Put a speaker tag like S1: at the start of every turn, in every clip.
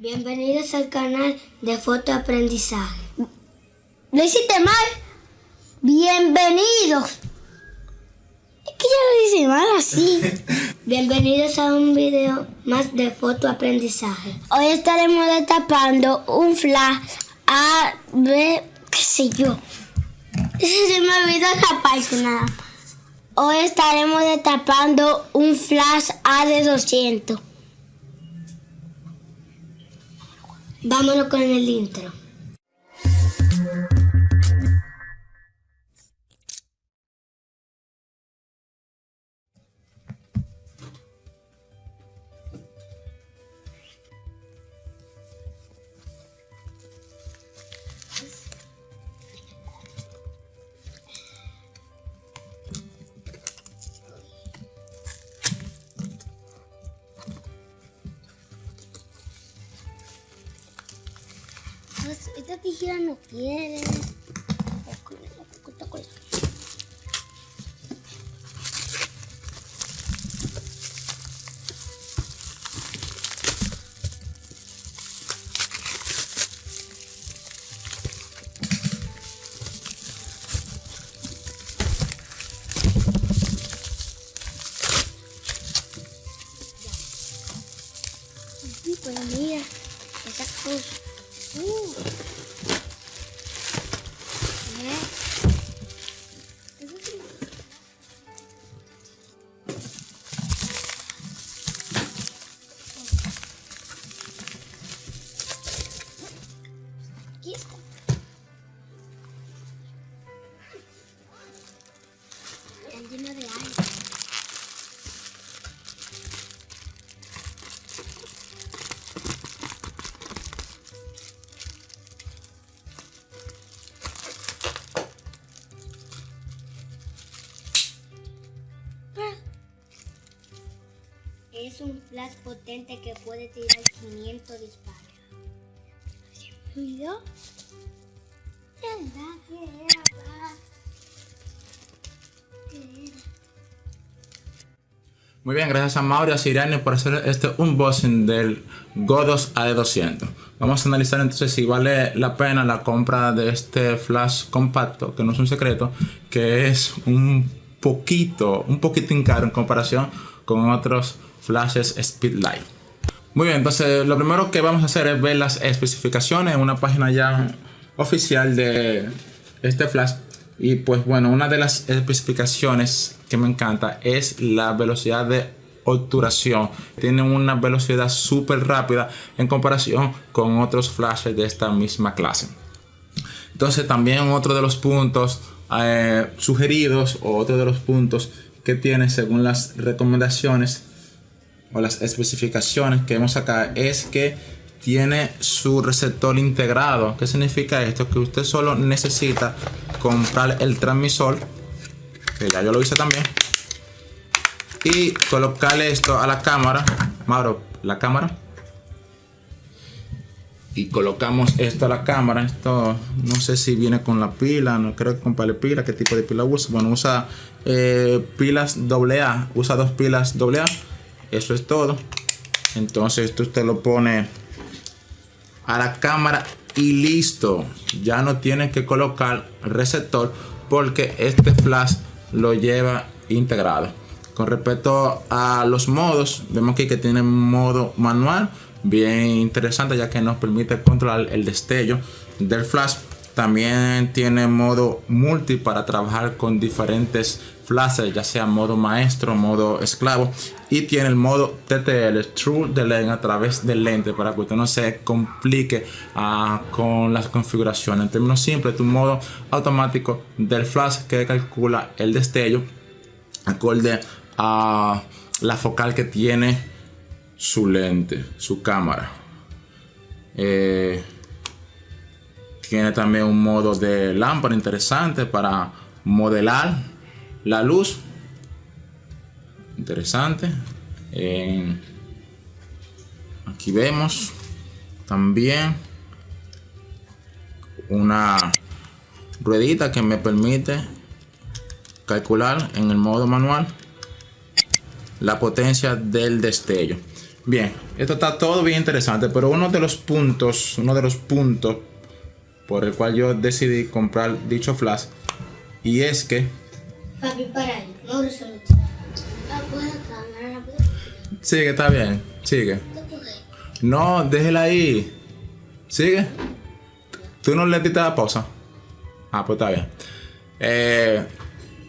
S1: Bienvenidos al canal de fotoaprendizaje.
S2: ¿Lo hiciste mal? Bienvenidos. Es que ya lo hice mal así.
S1: Bienvenidos a un video más de fotoaprendizaje.
S2: Hoy estaremos destapando un flash A, B, qué sé yo. Se me olvidó esa nada. Hoy estaremos destapando un flash A de 200.
S1: Vámonos con el intro.
S2: Esta tijera no quiere. Aquí está. Está lleno de aire.
S1: Es un flash potente que puede tirar 500 disparos.
S3: Muy bien, gracias a Mauro y a Siriane por hacer este unboxing del Godos AD200. Vamos a analizar entonces si vale la pena la compra de este flash compacto, que no es un secreto, que es un poquito, un poquitín caro en comparación con otros flashes Speedlight. Muy bien, entonces lo primero que vamos a hacer es ver las especificaciones en una página ya oficial de este flash. Y pues bueno, una de las especificaciones que me encanta es la velocidad de obturación. Tiene una velocidad súper rápida en comparación con otros flashes de esta misma clase. Entonces también otro de los puntos eh, sugeridos o otro de los puntos que tiene según las recomendaciones o las especificaciones que vemos acá es que tiene su receptor integrado. ¿Qué significa esto? Que usted solo necesita comprar el transmisor, que ya yo lo hice también, y colocarle esto a la cámara. Mauro, la cámara. Y colocamos esto a la cámara. Esto no sé si viene con la pila, no creo que comprarle pila. ¿Qué tipo de pila usa? Bueno, usa eh, pilas AA, usa dos pilas AA. Eso es todo. Entonces esto usted lo pone a la cámara y listo. Ya no tiene que colocar receptor porque este flash lo lleva integrado. Con respecto a los modos, vemos aquí que tiene modo manual, bien interesante ya que nos permite controlar el destello del flash. También tiene modo multi para trabajar con diferentes flashes, ya sea modo maestro, modo esclavo. Y tiene el modo TTL, True Delay a través del lente para que usted no se complique ah, con las configuraciones. En términos simples, tu modo automático del flash que calcula el destello acorde a la focal que tiene su lente, su cámara. Eh, tiene también un modo de lámpara interesante para modelar la luz. Interesante. Eh, aquí vemos también una ruedita que me permite calcular en el modo manual la potencia del destello. Bien, esto está todo bien interesante, pero uno de los puntos, uno de los puntos por el cual yo decidí comprar dicho flash y es que
S1: Papi, para ahí. No resolución.
S3: Sigue, está bien, sigue. No, déjela ahí. Sigue. ¿Tú no le diste la pausa? Ah, pues está bien. Eh,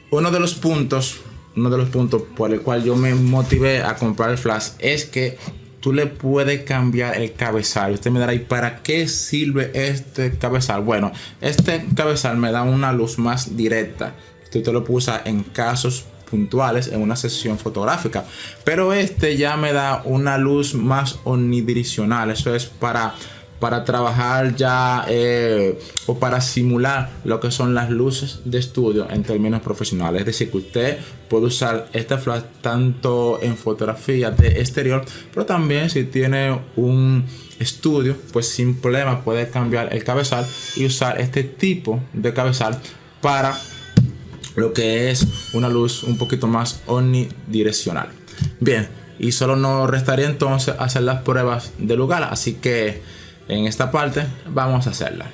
S3: uno de los puntos, uno de los puntos por el cual yo me motivé a comprar el flash es que tú le puedes cambiar el cabezal. Usted me dará, ¿y para qué sirve este cabezal? Bueno, este cabezal me da una luz más directa. Usted lo puede usar en casos puntuales en una sesión fotográfica. Pero este ya me da una luz más omnidireccional. Eso es para para trabajar ya eh, o para simular lo que son las luces de estudio en términos profesionales. Es decir, que usted puede usar este flash tanto en fotografía de exterior, pero también si tiene un estudio, pues sin problema puede cambiar el cabezal y usar este tipo de cabezal para lo que es una luz un poquito más omnidireccional. Bien, y solo nos restaría entonces hacer las pruebas de lugar, así que en esta parte vamos a hacerla.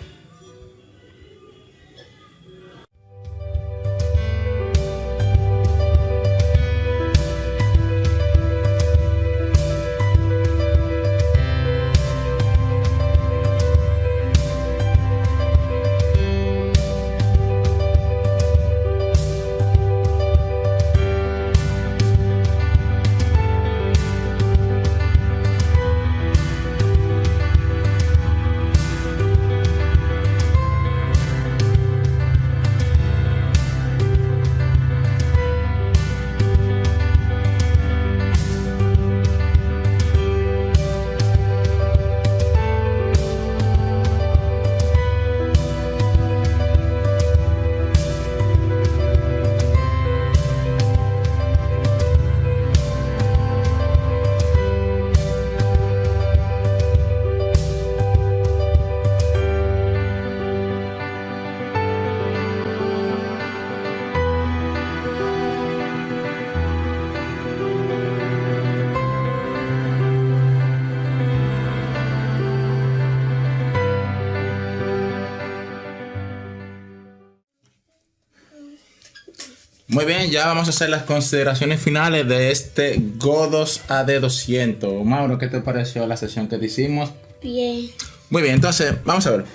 S3: Muy bien, ya vamos a hacer las consideraciones finales de este Godos AD200. Mauro, ¿qué te pareció la sesión que te hicimos?
S2: Bien.
S3: Muy bien, entonces vamos a ver.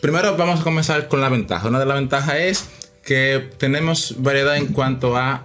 S3: Primero vamos a comenzar con la ventaja. Una de las ventajas es que tenemos variedad en cuanto a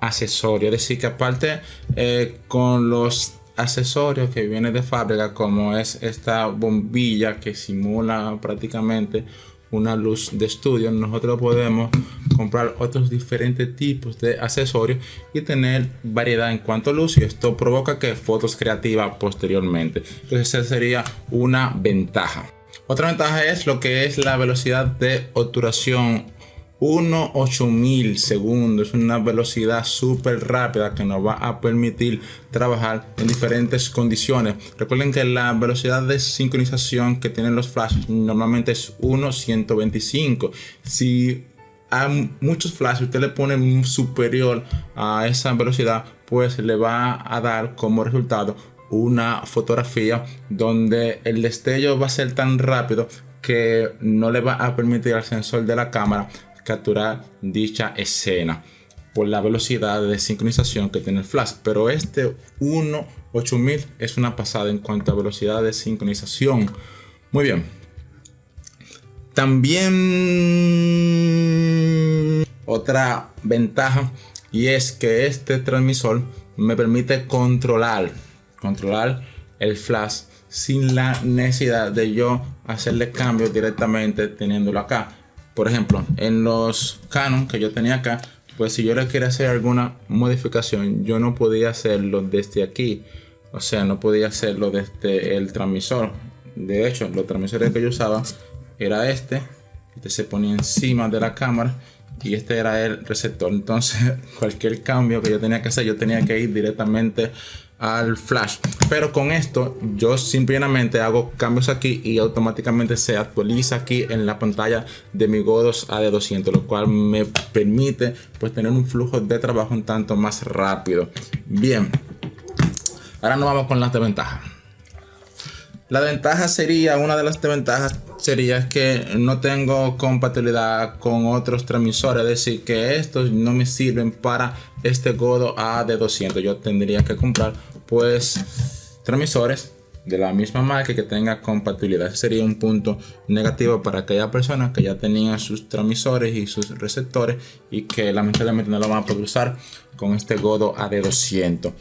S3: accesorios. Es decir, que aparte eh, con los accesorios que vienen de fábrica, como es esta bombilla que simula prácticamente una luz de estudio, nosotros podemos comprar otros diferentes tipos de accesorios y tener variedad en cuanto a luz y esto provoca que fotos creativas posteriormente. Entonces esa sería una ventaja. Otra ventaja es lo que es la velocidad de obturación 1.8000 segundos, es una velocidad súper rápida que nos va a permitir trabajar en diferentes condiciones. Recuerden que la velocidad de sincronización que tienen los flashes normalmente es 1.125. Si a muchos flashes usted le pone superior a esa velocidad, pues le va a dar como resultado una fotografía donde el destello va a ser tan rápido que no le va a permitir al sensor de la cámara capturar dicha escena por la velocidad de sincronización que tiene el flash. Pero este 18000 es una pasada en cuanto a velocidad de sincronización. Muy bien. También otra ventaja y es que este transmisor me permite controlar controlar el flash sin la necesidad de yo hacerle cambios directamente teniéndolo acá por ejemplo, en los Canon que yo tenía acá, pues si yo le quería hacer alguna modificación, yo no podía hacerlo desde aquí. O sea, no podía hacerlo desde el transmisor. De hecho, los transmisores que yo usaba era este. Este se ponía encima de la cámara y este era el receptor. Entonces, cualquier cambio que yo tenía que hacer, yo tenía que ir directamente al flash pero con esto yo simplemente hago cambios aquí y automáticamente se actualiza aquí en la pantalla de mi Godos AD200 lo cual me permite pues tener un flujo de trabajo un tanto más rápido bien Ahora nos vamos con las desventajas. La ventaja sería, una de las desventajas sería que no tengo compatibilidad con otros transmisores, es decir, que estos no me sirven para este Godo AD200. Yo tendría que comprar pues transmisores de la misma marca que tenga compatibilidad. Sería un punto negativo para aquellas personas que ya tenían sus transmisores y sus receptores y que lamentablemente no lo van a poder usar con este Godo AD200.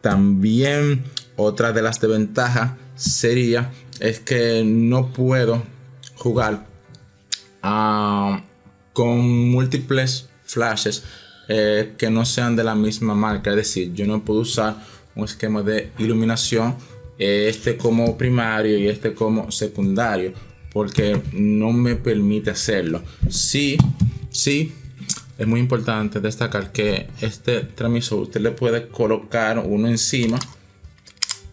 S3: También otra de las desventajas sería es que no puedo jugar ah, con múltiples flashes eh, que no sean de la misma marca. Es decir, yo no puedo usar un esquema de iluminación, eh, este como primario y este como secundario, porque no me permite hacerlo. Sí, sí, es muy importante destacar que este transmisor usted le puede colocar uno encima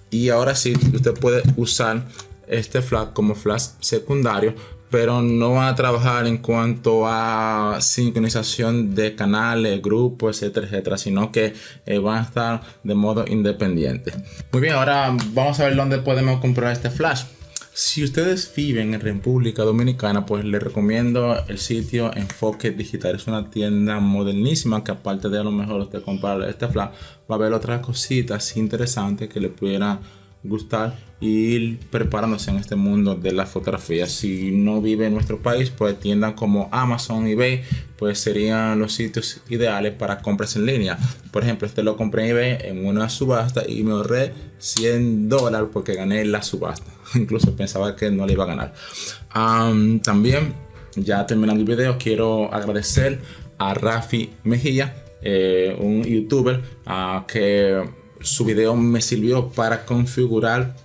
S3: y ahora sí usted puede usar este flash como flash secundario pero no va a trabajar en cuanto a sincronización de canales, grupos, etcétera, etcétera, sino que eh, van a estar de modo independiente. Muy bien, ahora vamos a ver dónde podemos comprar este flash. Si ustedes viven en República Dominicana, pues les recomiendo el sitio Enfoque Digital. Es una tienda modernísima que aparte de a lo mejor usted comprar este flash, va a ver otras cositas interesantes que le pudieran gustar y ir preparándose en este mundo de la fotografía. Si no vive en nuestro país, pues tiendas como Amazon, eBay, pues serían los sitios ideales para compras en línea. Por ejemplo, este lo compré en eBay en una subasta y me ahorré 100 dólares porque gané la subasta. Incluso pensaba que no le iba a ganar. también, ya terminando el video, quiero agradecer a Rafi Mejía, eh, un youtuber uh, que su video me sirvió para configurar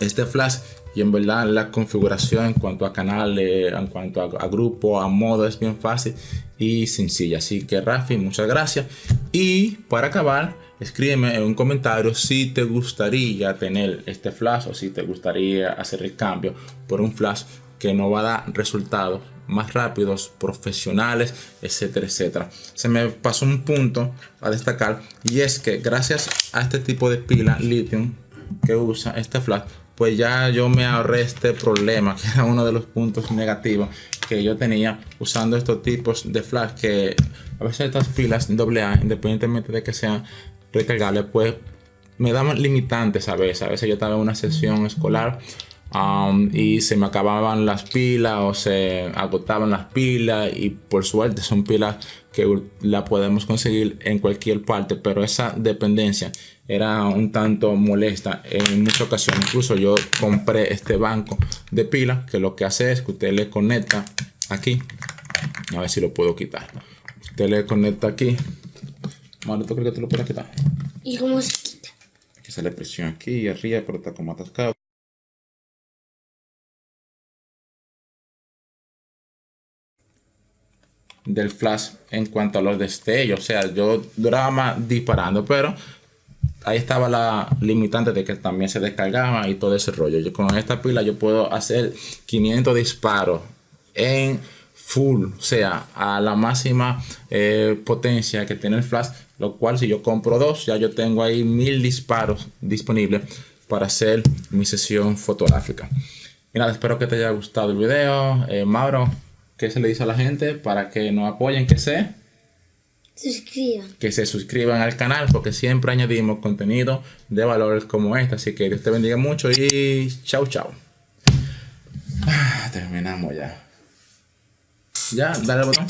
S3: este flash y en verdad la configuración en cuanto a canales, en cuanto a, grupo, a modo es bien fácil y sencilla. Así que Rafi, muchas gracias. Y para acabar, escríbeme en un comentario si te gustaría tener este flash o si te gustaría hacer el cambio por un flash que no va a dar resultados más rápidos, profesionales, etcétera, etcétera. Se me pasó un punto a destacar y es que gracias a este tipo de pila lithium que usa este flash, pues ya yo me ahorré este problema que era uno de los puntos negativos que yo tenía usando estos tipos de flash que a veces estas pilas AA, independientemente de que sean recargables, pues me daban limitantes a veces. A veces yo estaba en una sesión escolar Um, y se me acababan las pilas o se agotaban las pilas y por suerte son pilas que la podemos conseguir en cualquier parte pero esa dependencia era un tanto molesta en muchas ocasiones incluso yo compré este banco de pilas que lo que hace es que usted le conecta aquí a ver si lo puedo quitar usted le conecta aquí ¿tú crees que te lo puedes quitar?
S2: ¿Y cómo se quita?
S3: que sale presión aquí y arriba pero está como atascado del flash en cuanto a los destellos. O sea, yo más disparando, pero ahí estaba la limitante de que también se descargaba y todo ese rollo. Yo con esta pila yo puedo hacer 500 disparos en full, o sea, a la máxima eh, potencia que tiene el flash, lo cual si yo compro dos, ya yo tengo ahí mil disparos disponibles para hacer mi sesión fotográfica. Y nada, espero que te haya gustado el video. Eh, Mauro, ¿Qué se le dice a la gente para que nos apoyen? Que se
S2: suscriban.
S3: Que se suscriban al canal porque siempre añadimos contenido de valores como este. Así que Dios te bendiga mucho y chao, chao. Ah, terminamos ya. Ya, dale al botón.